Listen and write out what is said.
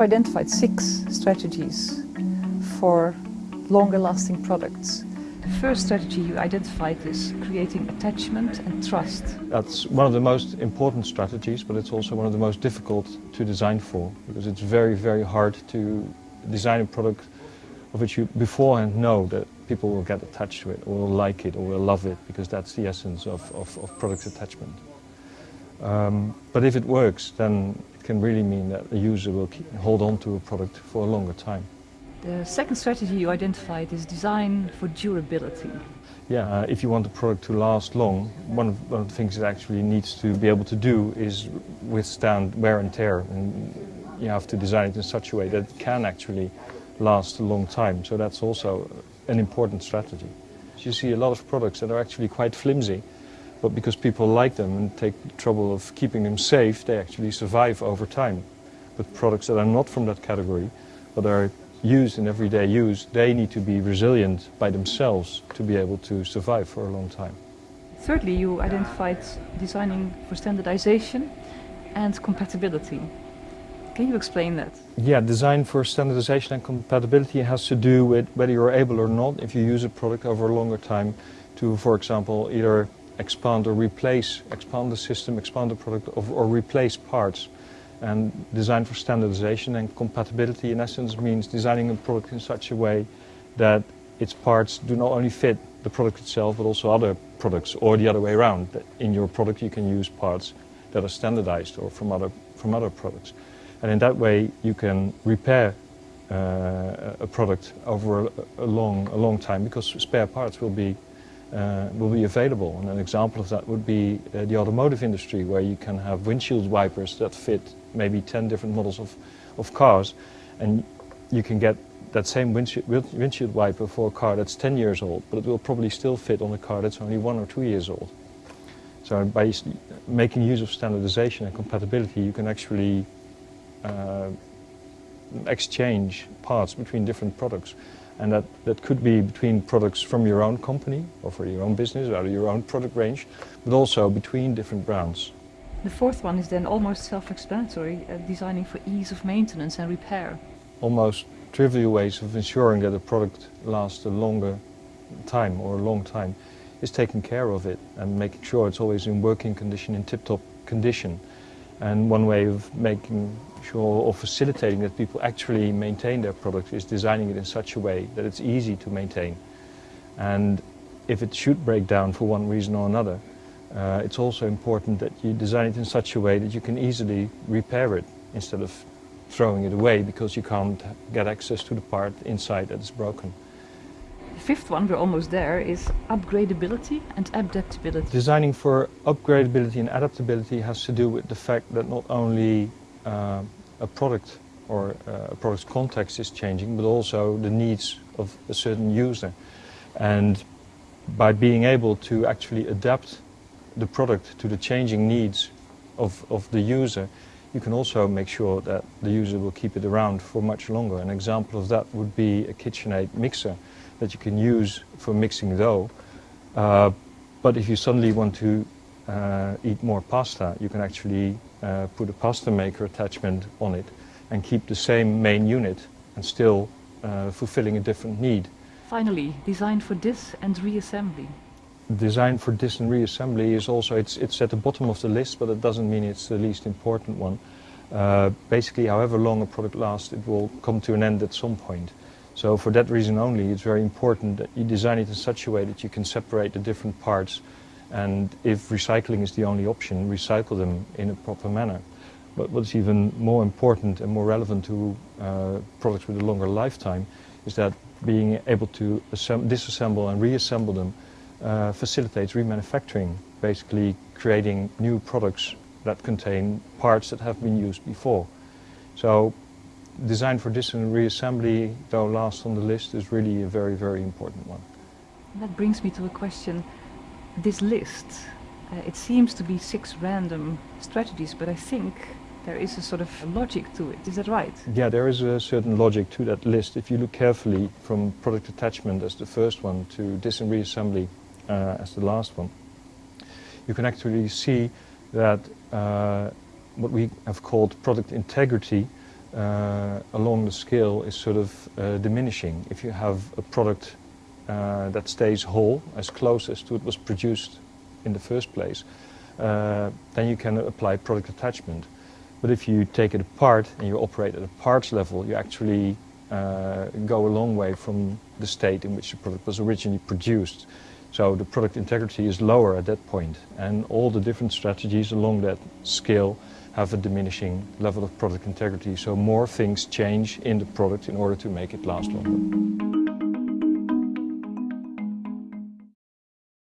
have identified six strategies for longer lasting products. The first strategy you identified is creating attachment and trust. That's one of the most important strategies, but it's also one of the most difficult to design for, because it's very, very hard to design a product of which you beforehand know that people will get attached to it, or will like it, or will love it, because that's the essence of, of, of product attachment. Um, but if it works, then can really mean that the user will keep, hold on to a product for a longer time. The second strategy you identified is design for durability. Yeah, uh, if you want the product to last long, one of, one of, the things it actually needs to be able to do is withstand wear and tear. And you have to design it in such a way that it can actually last a long time. So that's also an important strategy. You see a lot of products that are actually quite flimsy, but because people like them and take the trouble of keeping them safe, they actually survive over time. But products that are not from that category, but are used in everyday use, they need to be resilient by themselves to be able to survive for a long time. Thirdly, you identified designing for standardization and compatibility. Can you explain that? Yeah, design for standardization and compatibility has to do with whether you're able or not, if you use a product over a longer time, to, for example, either expand or replace, expand the system, expand the product, or, or replace parts. And design for standardization and compatibility in essence means designing a product in such a way that its parts do not only fit the product itself but also other products or the other way around. In your product you can use parts that are standardized or from other, from other products. And in that way you can repair uh, a product over a, a, long, a long time because spare parts will be uh, will be available. And an example of that would be uh, the automotive industry, where you can have windshield wipers that fit maybe 10 different models of, of cars, and you can get that same windshield, windshield wiper for a car that's 10 years old, but it will probably still fit on a car that's only one or two years old. So by making use of standardization and compatibility, you can actually uh, exchange parts between different products. And that, that could be between products from your own company or for your own business or your own product range, but also between different brands. The fourth one is then almost self-explanatory, uh, designing for ease of maintenance and repair. Almost trivial ways of ensuring that a product lasts a longer time or a long time is taking care of it and making sure it's always in working condition, in tip-top condition. And one way of making sure or facilitating that people actually maintain their product is designing it in such a way that it's easy to maintain. And if it should break down for one reason or another, uh, it's also important that you design it in such a way that you can easily repair it instead of throwing it away because you can't get access to the part inside that is broken. Fifth one, we're almost there, is upgradability and adaptability. Designing for upgradability and adaptability has to do with the fact that not only uh, a product or uh, a product's context is changing, but also the needs of a certain user. And by being able to actually adapt the product to the changing needs of, of the user, you can also make sure that the user will keep it around for much longer. An example of that would be a KitchenAid mixer that you can use for mixing dough. Uh, but if you suddenly want to uh, eat more pasta, you can actually uh, put a pasta maker attachment on it and keep the same main unit and still uh, fulfilling a different need. Finally, design for dis and reassembly design for dis and reassembly is also, it's, it's at the bottom of the list, but it doesn't mean it's the least important one. Uh, basically, however long a product lasts, it will come to an end at some point. So for that reason only, it's very important that you design it in such a way that you can separate the different parts and if recycling is the only option, recycle them in a proper manner. But what's even more important and more relevant to uh, products with a longer lifetime is that being able to disassemble and reassemble them uh, facilitates remanufacturing, basically creating new products that contain parts that have been used before. So design for dis and reassembly, though last on the list, is really a very, very important one. That brings me to a question. This list, uh, it seems to be six random strategies, but I think there is a sort of logic to it. Is that right? Yeah, there is a certain logic to that list. If you look carefully from product attachment as the first one to dis and reassembly uh, as the last one, you can actually see that uh, what we have called product integrity uh, along the scale is sort of uh, diminishing. If you have a product uh, that stays whole, as close as to it was produced in the first place, uh, then you can apply product attachment. But if you take it apart and you operate at a parts level, you actually uh, go a long way from the state in which the product was originally produced. So the product integrity is lower at that point, and all the different strategies along that scale have a diminishing level of product integrity. So more things change in the product in order to make it last longer.